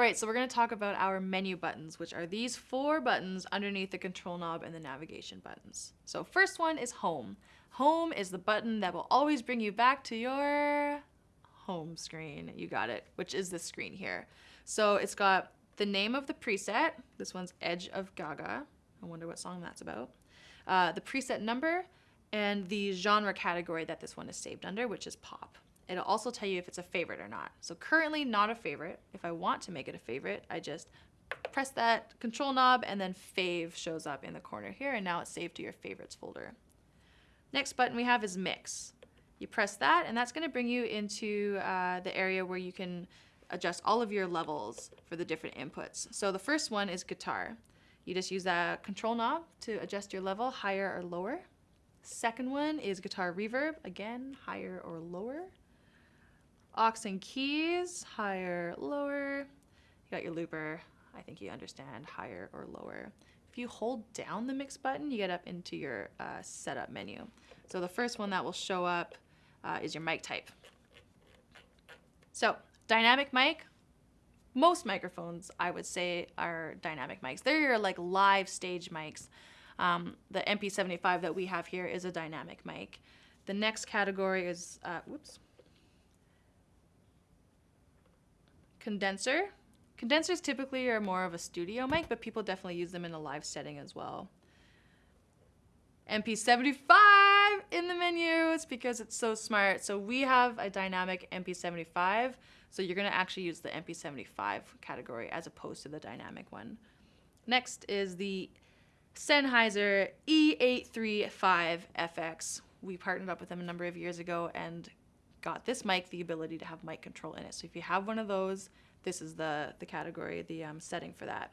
All right, so we're going to talk about our menu buttons, which are these four buttons underneath the control knob and the navigation buttons. So first one is home. Home is the button that will always bring you back to your home screen. You got it, which is this screen here. So it's got the name of the preset. This one's Edge of Gaga. I wonder what song that's about. Uh, the preset number and the genre category that this one is saved under, which is pop. It'll also tell you if it's a favorite or not. So currently not a favorite. If I want to make it a favorite, I just press that control knob and then fave shows up in the corner here and now it's saved to your favorites folder. Next button we have is mix. You press that and that's going to bring you into uh, the area where you can adjust all of your levels for the different inputs. So the first one is guitar. You just use that control knob to adjust your level higher or lower. Second one is guitar reverb, again, higher or lower. Aux and keys, higher, lower. You got your looper, I think you understand, higher or lower. If you hold down the mix button, you get up into your uh, setup menu. So the first one that will show up uh, is your mic type. So dynamic mic, most microphones I would say are dynamic mics. They're your like live stage mics. Um, the MP75 that we have here is a dynamic mic. The next category is, uh, whoops, condenser. Condensers typically are more of a studio mic, but people definitely use them in a live setting as well. MP75 in the menu. It's because it's so smart. So we have a dynamic MP75. So you're going to actually use the MP75 category as opposed to the dynamic one. Next is the Sennheiser E835FX. We partnered up with them a number of years ago and got this mic the ability to have mic control in it. So if you have one of those, this is the, the category, the um, setting for that.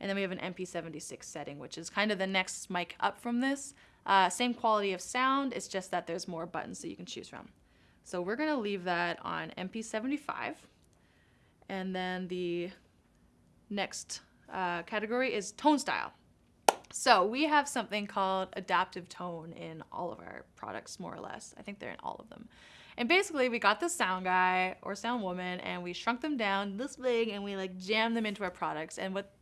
And then we have an MP76 setting, which is kind of the next mic up from this. Uh, same quality of sound, it's just that there's more buttons that you can choose from. So we're gonna leave that on MP75. And then the next uh, category is tone style. So we have something called adaptive tone in all of our products, more or less. I think they're in all of them. And basically we got this sound guy or sound woman and we shrunk them down this big and we like jammed them into our products. And what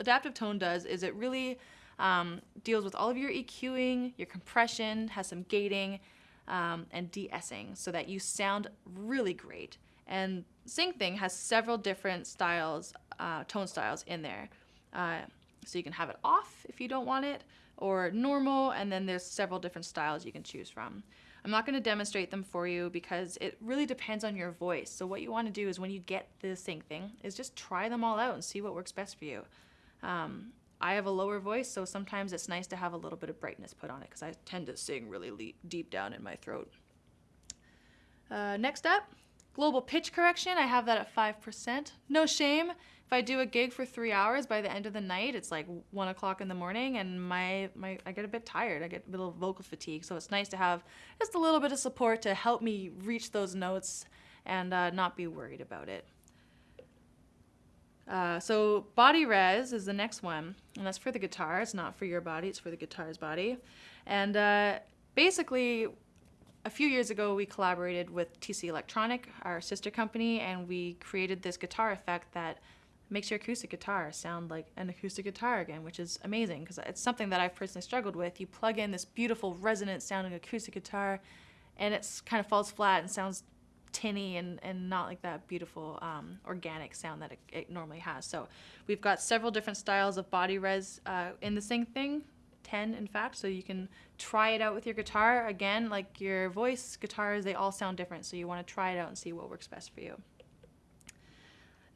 adaptive tone does is it really um, deals with all of your EQing, your compression, has some gating, um, and de-essing so that you sound really great. And SingThing has several different styles, uh, tone styles in there. Uh, so you can have it off if you don't want it, or normal, and then there's several different styles you can choose from. I'm not going to demonstrate them for you because it really depends on your voice. So what you want to do is when you get the SingThing is just try them all out and see what works best for you. Um, I have a lower voice, so sometimes it's nice to have a little bit of brightness put on it because I tend to sing really deep down in my throat. Uh, next up, global pitch correction. I have that at 5%. No shame. If I do a gig for three hours, by the end of the night, it's like one o'clock in the morning and my, my I get a bit tired. I get a little vocal fatigue. So it's nice to have just a little bit of support to help me reach those notes and uh, not be worried about it. Uh, so body res is the next one, and that's for the guitar. It's not for your body, it's for the guitar's body. And uh, basically, a few years ago, we collaborated with TC Electronic, our sister company, and we created this guitar effect that makes your acoustic guitar sound like an acoustic guitar again, which is amazing because it's something that I've personally struggled with. You plug in this beautiful resonant sounding acoustic guitar and it kind of falls flat and sounds tinny and, and not like that beautiful um, organic sound that it, it, normally has. So we've got several different styles of body res uh, in the SingThing, 10 in fact, so you can try it out with your guitar. Again, like your voice, guitars, they all sound different, so you want to try it out and see what works best for you.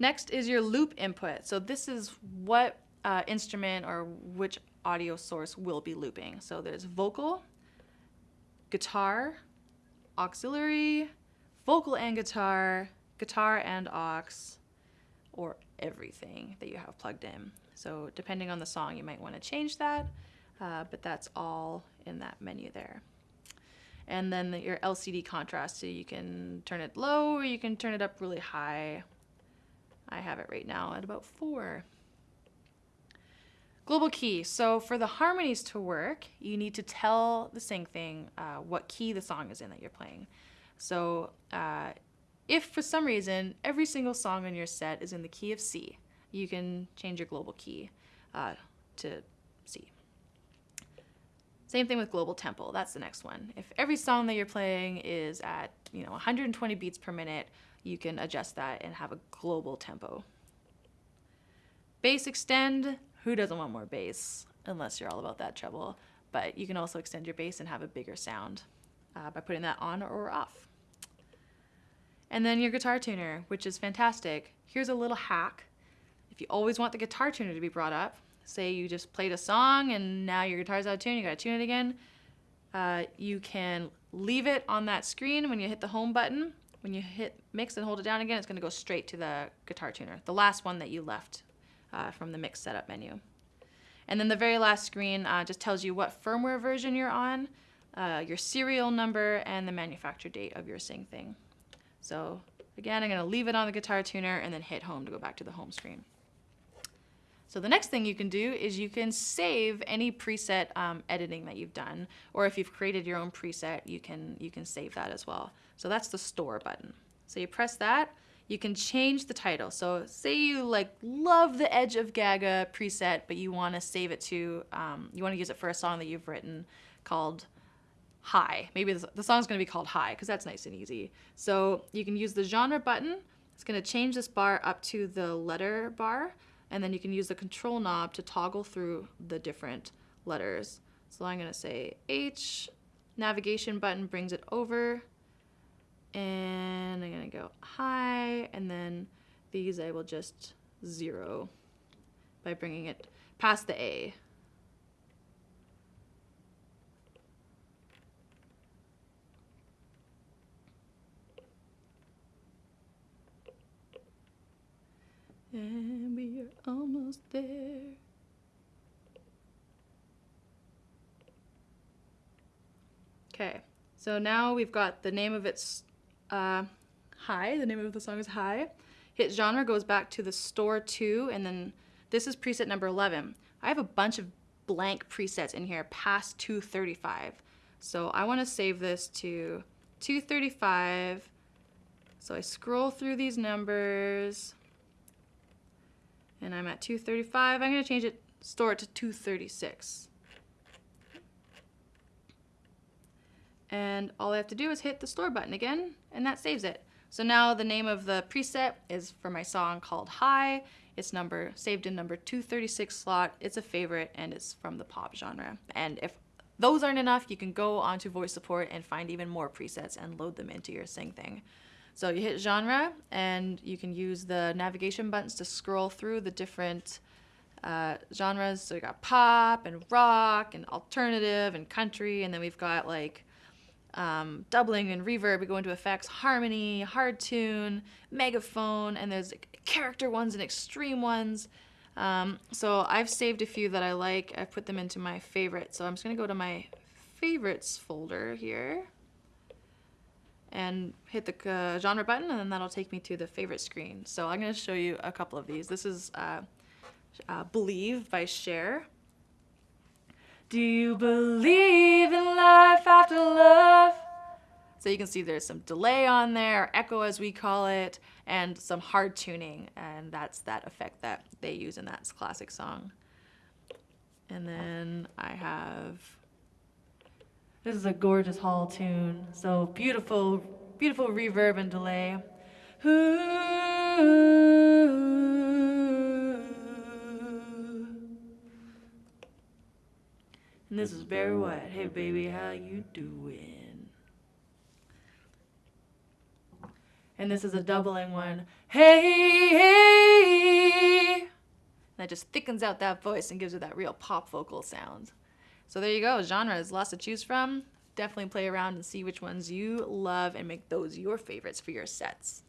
Next is your loop input. So this is what uh, instrument or which audio source will be looping. So there's vocal, guitar, auxiliary, vocal and guitar, guitar and aux, or everything that you have plugged in. So depending on the song, you might want to change that, uh, but that's all in that menu there. And then the, your LCD contrast, so you can turn it low or you can turn it up really high. I have it right now at about four. Global key. So for the harmonies to work, you need to tell the SingThing uh, what key the song is in that you're playing. So uh, if for some reason every single song on your set is in the key of C, you can change your global key uh, to C. Same thing with global tempo. That's the next one. If every song that you're playing is at you know 120 beats per minute, you can adjust that and have a global tempo. Bass extend. Who doesn't want more bass? Unless you're all about that treble. But you can also extend your bass and have a bigger sound uh, by putting that on or off. And then your guitar tuner, which is fantastic. Here's a little hack. If you always want the guitar tuner to be brought up, say you just played a song and now your guitar's out of tune, you gotta tune it again, uh, you can leave it on that screen when you hit the home button. When you hit mix and hold it down again, it's gonna go straight to the guitar tuner, the last one that you left uh, from the mix setup menu. And then the very last screen uh, just tells you what firmware version you're on, uh, your serial number, and the manufacture date of your Sing thing. So again, I'm gonna leave it on the guitar tuner and then hit home to go back to the home screen. So the next thing you can do is you can save any preset um, editing that you've done, or if you've created your own preset, you can you can save that as well. So that's the store button. So you press that, you can change the title. So say you like love the Edge of Gaga preset, but you want to save it to um, you want to use it for a song that you've written called high. Maybe the song's going to be called high because that's nice and easy. So you can use the genre button. It's going to change this bar up to the letter bar, and then you can use the control knob to toggle through the different letters. So I'm going to say H, navigation button brings it over, and I'm going to go high, and then these I will just zero by bringing it past the A. And almost there. Okay, so now we've got the name of its uh, High. The name of the song is High. Hit genre goes back to the store two, and then this is preset number 11. I have a bunch of blank presets in here past 235. So I want to save this to 235. So I scroll through these numbers and I'm at 235. I'm going to change it, store it to 236. And all I have to do is hit the store button again, and that saves it. So now the name of the preset is for my song called High. It's number saved in number 236 slot. It's a favorite, and it's from the pop genre. And if those aren't enough, you can go onto VoiceSupport and find even more presets and load them into your Sing thing. So you hit genre and you can use the navigation buttons to scroll through the different uh, genres. So we got pop and rock and alternative and country, and then we've got like um, doubling and reverb. We go into effects, harmony, hard tune, megaphone, and there's character ones and extreme ones. Um, so I've saved a few that I like. I've put them into my favorites. So I'm just gonna go to my favorites folder here and hit the uh, genre button and then that'll take me to the favorite screen. So I'm going to show you a couple of these. This is uh, uh, Believe by Cher. Do you believe in life after love? So you can see there's some delay on there, echo as we call it, and some hard tuning, and that's that effect that they use in that classic song. And then I have this is a gorgeous hall tune. So beautiful, beautiful reverb and delay. And this is Barry White. Hey baby, how you doing? And this is a doubling one. Hey, hey. That just thickens out that voice and gives it that real pop vocal sound. So there you go, genres, lots to choose from. Definitely play around and see which ones you love and make those your favorites for your sets.